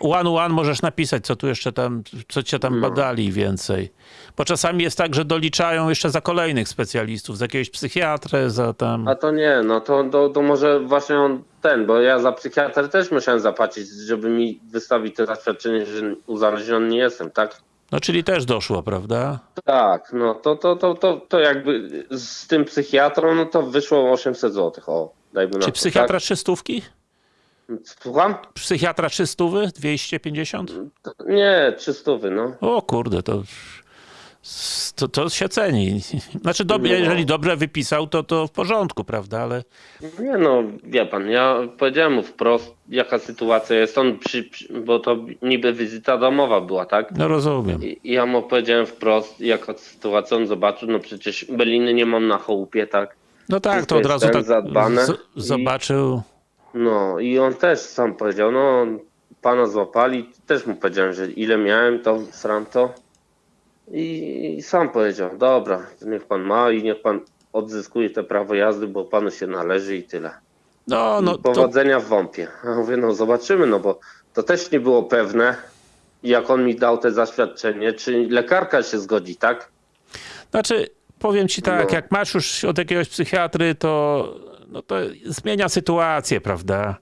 [SPEAKER 1] one one możesz napisać, co tu jeszcze tam, co cię tam badali więcej. Bo czasami jest tak, że doliczają jeszcze za kolejnych specjalistów, za jakiegoś psychiatrę, za tam...
[SPEAKER 2] A to nie, no to, to, to może właśnie on ten, bo ja za psychiatrę też musiałem zapłacić, żeby mi wystawić to zaświadczenie, że uzależniony nie jestem, tak?
[SPEAKER 1] No czyli też doszło, prawda?
[SPEAKER 2] Tak, no to, to, to, to, to jakby z tym psychiatrą, no to wyszło 800 zł, o, dajmy na
[SPEAKER 1] Czy
[SPEAKER 2] to,
[SPEAKER 1] psychiatra?
[SPEAKER 2] Tak? Słucham?
[SPEAKER 1] Psychiatra trzy stówy? 250?
[SPEAKER 2] Nie, 300, no.
[SPEAKER 1] O kurde, to, to, to się ceni. Znaczy,
[SPEAKER 2] No.
[SPEAKER 1] jeżeli dobrze wypisał, to, to w porządku, prawda? Ale
[SPEAKER 2] Nie no, wie pan, ja powiedziałem mu wprost, jaka sytuacja jest, on przy, przy bo to niby wizyta domowa była, tak?
[SPEAKER 1] no rozumiem.
[SPEAKER 2] I ja mu powiedziałem wprost, jaka sytuacja on zobaczył, no przecież Beliny nie mam na chałupie, tak?
[SPEAKER 1] No tak, to od razu
[SPEAKER 2] ten
[SPEAKER 1] tak
[SPEAKER 2] zadbane
[SPEAKER 1] z-
[SPEAKER 2] i-
[SPEAKER 1] zobaczył.
[SPEAKER 2] No i on też sam powiedział, no pana złapali, też mu powiedziałem, że ile miałem, to sram to. I, I sam powiedział, dobra, niech pan ma i niech pan odzyskuje te prawo jazdy, bo panu się należy i tyle.
[SPEAKER 1] No, no
[SPEAKER 2] I
[SPEAKER 1] to,
[SPEAKER 2] powodzenia w WOMP-ie. Ja mówię, no zobaczymy, no bo to też nie było pewne, jak on mi dał te zaświadczenie, czy lekarka się zgodzi, tak?
[SPEAKER 1] znaczy, powiem ci tak,
[SPEAKER 2] No.
[SPEAKER 1] jak masz już od jakiegoś psychiatry, to, no to zmienia sytuację, prawda?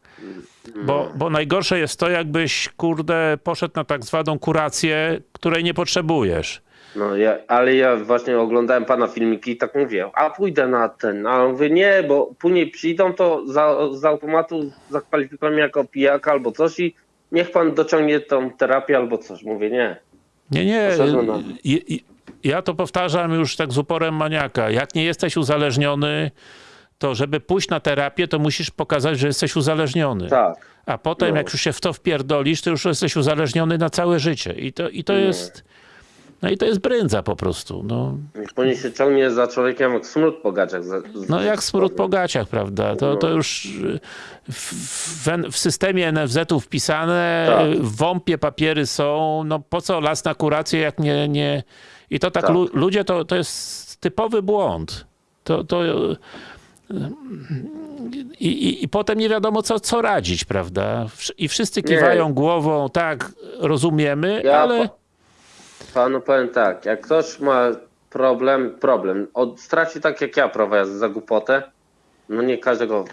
[SPEAKER 1] Bo, bo najgorsze jest to, jakbyś, kurde, poszedł na tak zwaną kurację, której nie potrzebujesz.
[SPEAKER 2] No ja, ale ja właśnie oglądałem pana filmiki i tak mówię, a pójdę na ten, a on mówi nie, bo później przyjdą, to za, z automatu zakwalifikują mnie jako pijaka albo coś i niech pan dociągnie tą terapię albo coś. Mówię nie.
[SPEAKER 1] Nie, nie. Ja to powtarzam już tak z uporem maniaka. Jak nie jesteś uzależniony, to żeby pójść na terapię, to musisz pokazać, że jesteś uzależniony.
[SPEAKER 2] Tak.
[SPEAKER 1] A potem,
[SPEAKER 2] No.
[SPEAKER 1] jak już się w to wpierdolisz, to już jesteś uzależniony na całe życie. I to, i to jest. No i to jest brędza po prostu. No,
[SPEAKER 2] później się ciągnie za człowiekiem jak smród po gaciach.
[SPEAKER 1] no jak smród po gaciach, prawda? To,
[SPEAKER 2] No.
[SPEAKER 1] to już w, w, w systemie NFZ-u wpisane,
[SPEAKER 2] Tak.
[SPEAKER 1] w WOMP-ie papiery są. No po co las na kurację, jak nie... nie... I to tak,
[SPEAKER 2] Tak.
[SPEAKER 1] Lu, ludzie, to, to jest typowy błąd. To, to, y, i, i, I potem nie wiadomo, co, co radzić, prawda? I wszyscy
[SPEAKER 2] Nie.
[SPEAKER 1] kiwają głową, tak, rozumiemy,
[SPEAKER 2] Ja
[SPEAKER 1] ale...
[SPEAKER 2] pa- panu powiem tak, jak ktoś ma problem, problem, od, straci tak jak ja jazdy za głupotę, no nie każdego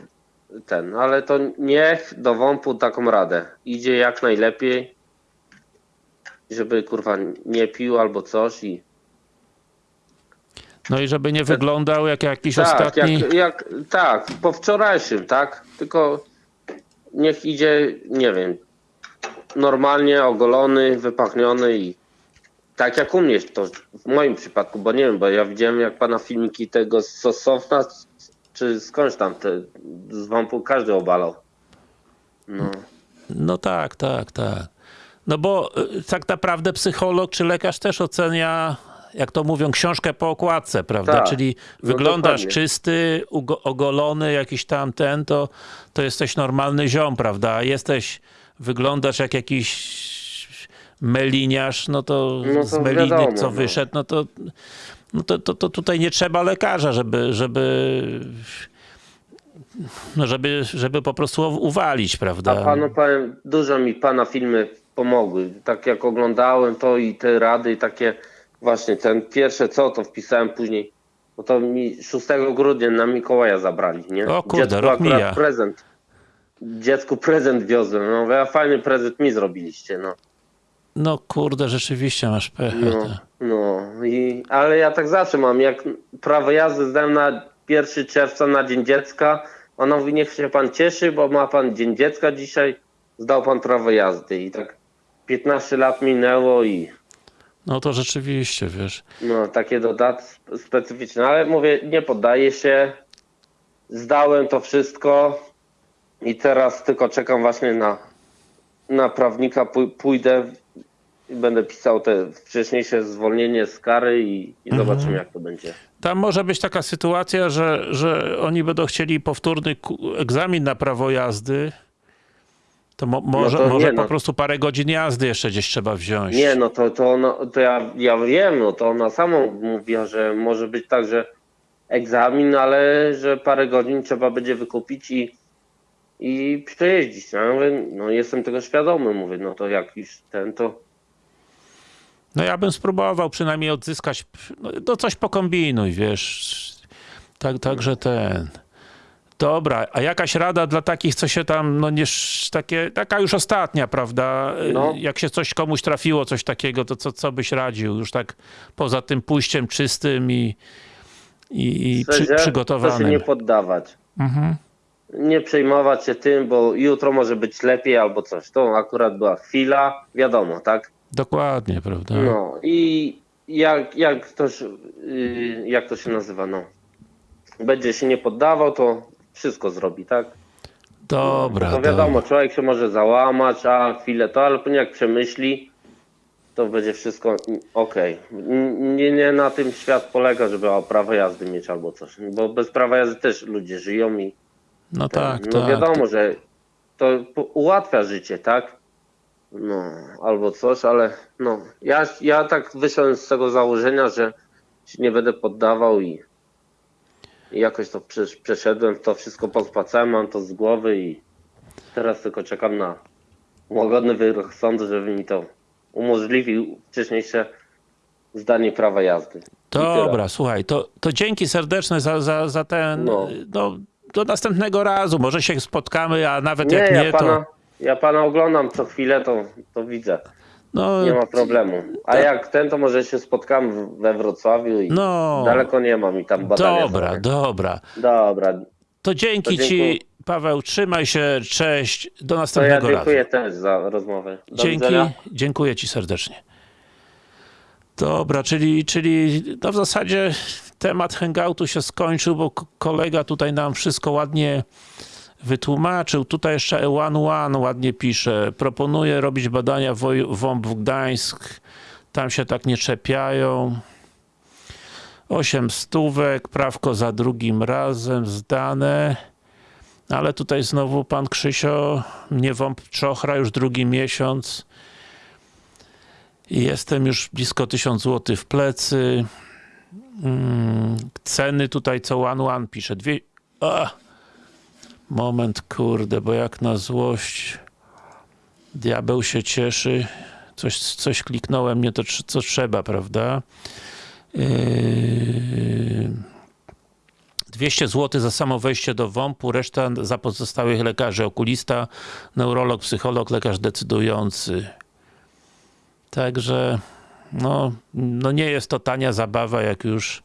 [SPEAKER 2] ten, ale to niech do WOMP-u taką radę. Idzie jak najlepiej, żeby kurwa nie pił albo coś i
[SPEAKER 1] No i żeby nie wyglądał jak jakiś
[SPEAKER 2] tak,
[SPEAKER 1] ostatni...
[SPEAKER 2] jak, jak, tak, po wczorajszym, tak, tylko niech idzie, nie wiem, normalnie ogolony, wypachniony i tak jak u mnie to w moim przypadku, bo nie wiem, bo ja widziałem jak pana filmiki tego z Sosowna, czy skądś tam, te, z wampu każdy obalał. No,
[SPEAKER 1] No tak, tak, tak. No bo y, tak naprawdę psycholog czy lekarz też ocenia, jak to mówią, książkę po okładce, prawda?
[SPEAKER 2] Tak.
[SPEAKER 1] Czyli
[SPEAKER 2] No
[SPEAKER 1] wyglądasz
[SPEAKER 2] dokładnie.
[SPEAKER 1] czysty, ogolony, jakiś tam ten, to, to jesteś normalny ziom, prawda? A Jesteś, wyglądasz jak jakiś meliniarz, no to,
[SPEAKER 2] No to
[SPEAKER 1] z meliny
[SPEAKER 2] wiadomo,
[SPEAKER 1] co
[SPEAKER 2] no.
[SPEAKER 1] wyszedł, no to, no to, to, to tutaj nie trzeba lekarza, żeby, żeby no żeby, żeby po prostu uwalić, prawda?
[SPEAKER 2] a panu powiem, dużo mi pana filmy pomogły. Tak jak oglądałem to i te rady i takie właśnie ten pierwsze co to wpisałem później. Bo to mi 6 grudnia na Mikołaja zabrali, nie?
[SPEAKER 1] O kurde,
[SPEAKER 2] Dziecku
[SPEAKER 1] rok
[SPEAKER 2] akurat
[SPEAKER 1] mija.
[SPEAKER 2] prezent. Dziecku prezent wiozłem. No mówię, a fajny prezent mi zrobiliście, no.
[SPEAKER 1] No kurde, rzeczywiście masz pecha.
[SPEAKER 2] No, no i, ale ja tak zawsze mam, jak prawo jazdy zdałem na 1 czerwca na Dzień Dziecka, ona mówi, niech się pan cieszy, bo ma pan Dzień Dziecka dzisiaj, zdał pan prawo jazdy i tak 15 lat minęło i
[SPEAKER 1] No to rzeczywiście, wiesz.
[SPEAKER 2] no takie dodatki specyficzne, ale mówię, nie poddaję się, zdałem to wszystko i teraz tylko czekam właśnie na, na prawnika, Pój- pójdę i będę pisał te wcześniejsze zwolnienie z kary i, i zobaczymy jak to będzie.
[SPEAKER 1] Tam może być taka sytuacja, że, że oni będą chcieli powtórny egzamin na prawo jazdy. To, mo, może,
[SPEAKER 2] to
[SPEAKER 1] może
[SPEAKER 2] nie,
[SPEAKER 1] po
[SPEAKER 2] no.
[SPEAKER 1] prostu parę godzin jazdy jeszcze gdzieś trzeba wziąć.
[SPEAKER 2] Nie, no to, to, to ja, ja wiem, no to ona sama mówiła, że może być tak, że egzamin, ale że parę godzin trzeba będzie wykupić i, i przejeździć. No, ja mówię, no jestem tego świadomy, mówię, no to jak już ten, to
[SPEAKER 1] No ja bym spróbował przynajmniej odzyskać, no, no coś pokombinuj, wiesz. Tak, także ten. Dobra, a jakaś rada dla takich, co się tam, no nie, takie, taka już ostatnia, prawda?
[SPEAKER 2] No.
[SPEAKER 1] Jak się coś komuś trafiło, coś takiego, to co, co byś radził? Już tak poza tym pójściem czystym i, i, i przy,
[SPEAKER 2] To
[SPEAKER 1] przygotowanym.
[SPEAKER 2] nie poddawać.
[SPEAKER 1] Mhm.
[SPEAKER 2] Nie przejmować się tym, bo jutro może być lepiej albo coś. To akurat była chwila, wiadomo, tak?
[SPEAKER 1] Dokładnie, prawda?
[SPEAKER 2] No i jak, jak, ktoś, yy, jak to się nazywa, no. Będzie się nie poddawał, to wszystko zrobi, tak?
[SPEAKER 1] Dobra,
[SPEAKER 2] To wiadomo, człowiek się może załamać, a chwilę to, ale później jak przemyśli, to będzie wszystko okej. N- Nie, nie na tym świat polega, żeby o prawo jazdy mieć albo coś. Bo bez prawa jazdy też ludzie żyją i
[SPEAKER 1] No tak,
[SPEAKER 2] no
[SPEAKER 1] tak.
[SPEAKER 2] wiadomo, że to ułatwia życie, tak? No, albo coś, ale no, ja, ja tak wyszedłem z tego założenia, że się nie będę poddawał i, i jakoś to przesz- przeszedłem, to wszystko pospłacałem, mam to z głowy i teraz tylko czekam na łagodny wyrok sądu, żeby mi to umożliwił wcześniejsze zdanie prawa jazdy.
[SPEAKER 1] Dobra, słuchaj, to, to dzięki serdeczne za, za, za ten, no.
[SPEAKER 2] No.
[SPEAKER 1] do następnego razu, może się spotkamy, a nawet
[SPEAKER 2] Nie,
[SPEAKER 1] jak nie,
[SPEAKER 2] ja, pana,
[SPEAKER 1] to...
[SPEAKER 2] ja pana oglądam co chwilę, to, to widzę.
[SPEAKER 1] No,
[SPEAKER 2] Nie ma problemu. A jak ten, to może się spotkamy w- we Wrocławiu i
[SPEAKER 1] no
[SPEAKER 2] daleko nie mam i tam badania.
[SPEAKER 1] dobra,
[SPEAKER 2] są.
[SPEAKER 1] dobra.
[SPEAKER 2] Dobra.
[SPEAKER 1] To dzięki
[SPEAKER 2] To
[SPEAKER 1] ci. Paweł, trzymaj się, cześć, do
[SPEAKER 2] To ja
[SPEAKER 1] następnego
[SPEAKER 2] dziękuję
[SPEAKER 1] razu.
[SPEAKER 2] też za rozmowę. Do
[SPEAKER 1] Dzięki,
[SPEAKER 2] widzenia.
[SPEAKER 1] dziękuję ci serdecznie. Dobra, czyli, czyli no w zasadzie temat hangoutu się skończył, bo kolega tutaj nam wszystko ładnie wytłumaczył. Tutaj jeszcze E1 One ładnie pisze. Proponuję robić badania WOMP w Gdańsk. Tam się tak nie czepiają. 8 stówek, prawko za drugim razem zdane. Ale tutaj znowu pan Krzysio mnie WOMP czochra już drugi miesiąc. Jestem już blisko 1000 zł w plecy. Mm, ceny tutaj co one one pisze. Dwie... A! Moment, kurde, bo jak na złość diabeł się cieszy. Coś, coś kliknąłem, nie to co trzeba, prawda? Yy... 200 zł za samo wejście do WOMP-u, reszta za pozostałych lekarzy, okulista, neurolog, psycholog, lekarz decydujący. Także no, no nie jest to tania zabawa, jak już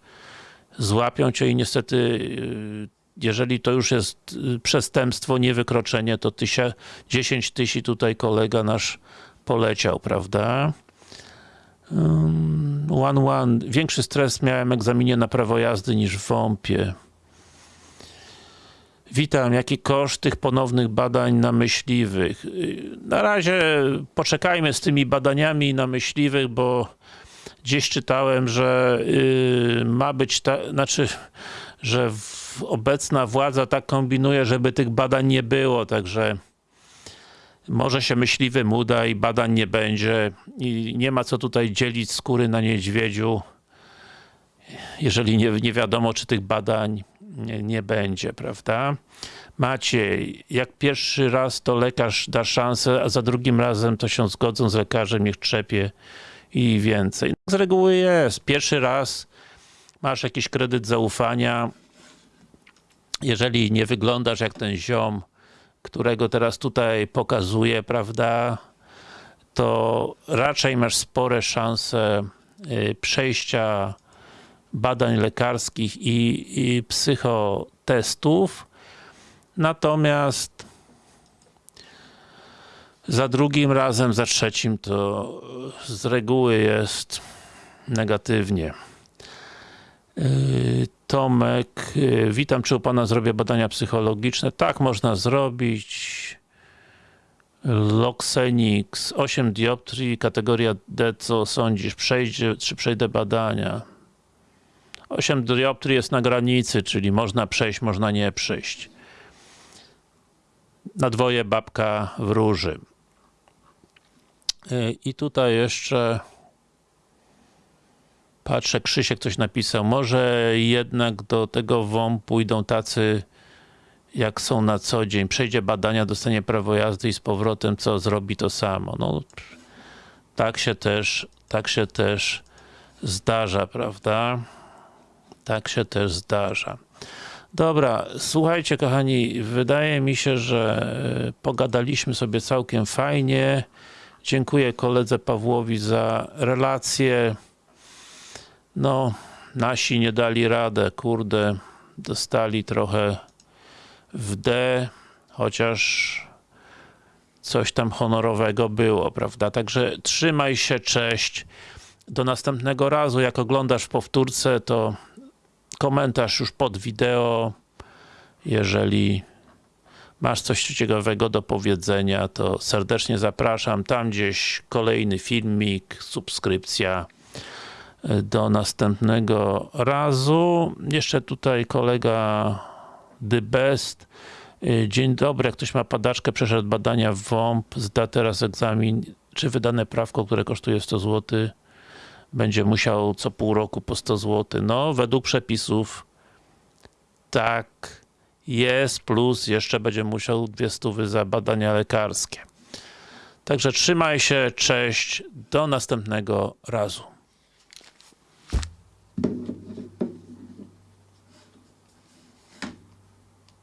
[SPEAKER 1] złapią cię i niestety yy, jeżeli to już jest yy, przestępstwo, nie wykroczenie, to tysia, 10 tysięcy tutaj kolega nasz poleciał, prawda? Um, one one. Większy stres miałem egzaminie na prawo jazdy niż w WOMP-ie. Witam. Jaki koszt tych ponownych badań na myśliwych? Yy, Na razie poczekajmy z tymi badaniami na myśliwych, bo gdzieś czytałem, że yy, ma być, ta, znaczy, że w, obecna władza tak kombinuje, żeby tych badań nie było, także może się myśliwym uda i badań nie będzie i nie ma co tutaj dzielić skóry na niedźwiedziu, jeżeli nie, nie wiadomo, czy tych badań nie, nie będzie, prawda? Maciej, jak pierwszy raz to lekarz da szansę, a za drugim razem to się zgodzą z lekarzem, niech trzepie i więcej. Z reguły jest. Pierwszy raz masz jakiś kredyt zaufania, jeżeli nie wyglądasz jak ten ziom, którego teraz tutaj pokazuję, prawda, to raczej masz spore szanse y, przejścia badań lekarskich i, i psychotestów. Natomiast za drugim razem, za trzecim to z reguły jest negatywnie. Yy, Tomek, yy, witam, czy u Pana zrobię badania psychologiczne? Tak, można zrobić. Loxenix, 8 dioptrii, kategoria D, co sądzisz? Przejdzie, czy przejdę badania? 8 dioptrii jest na granicy, czyli można przejść, można nie przejść. Na dwoje babka wróży. Yy, I tutaj jeszcze Patrzę, Krzysiek coś napisał. Może jednak do tego WOM pójdą tacy, jak są na co dzień. Przejdzie badania, dostanie prawo jazdy i z powrotem co zrobi to samo. No, tak się też Tak się też zdarza, prawda? Tak się też zdarza. Dobra, słuchajcie kochani, wydaje mi się, że e, pogadaliśmy sobie całkiem fajnie. Dziękuję koledze Pawłowi za relację. No, nasi nie dali radę, kurde, dostali trochę w D, chociaż coś tam honorowego było, prawda? Także trzymaj się, cześć. Do następnego razu, jak oglądasz powtórce, to komentarz już pod wideo. Jeżeli masz coś ciekawego do powiedzenia, to serdecznie zapraszam. Tam gdzieś kolejny filmik, subskrypcja. Do następnego razu. Jeszcze tutaj kolega The Best. Dzień dobry, jak ktoś ma padaczkę, przeszedł badania w WOMP, zda teraz egzamin, czy wydane prawko, które kosztuje 100 zł, będzie musiał co pół roku po 100 zł. No, według przepisów tak jest, plus jeszcze będzie musiał 200 za badania lekarskie. Także trzymaj się, cześć, do następnego razu. Thank you.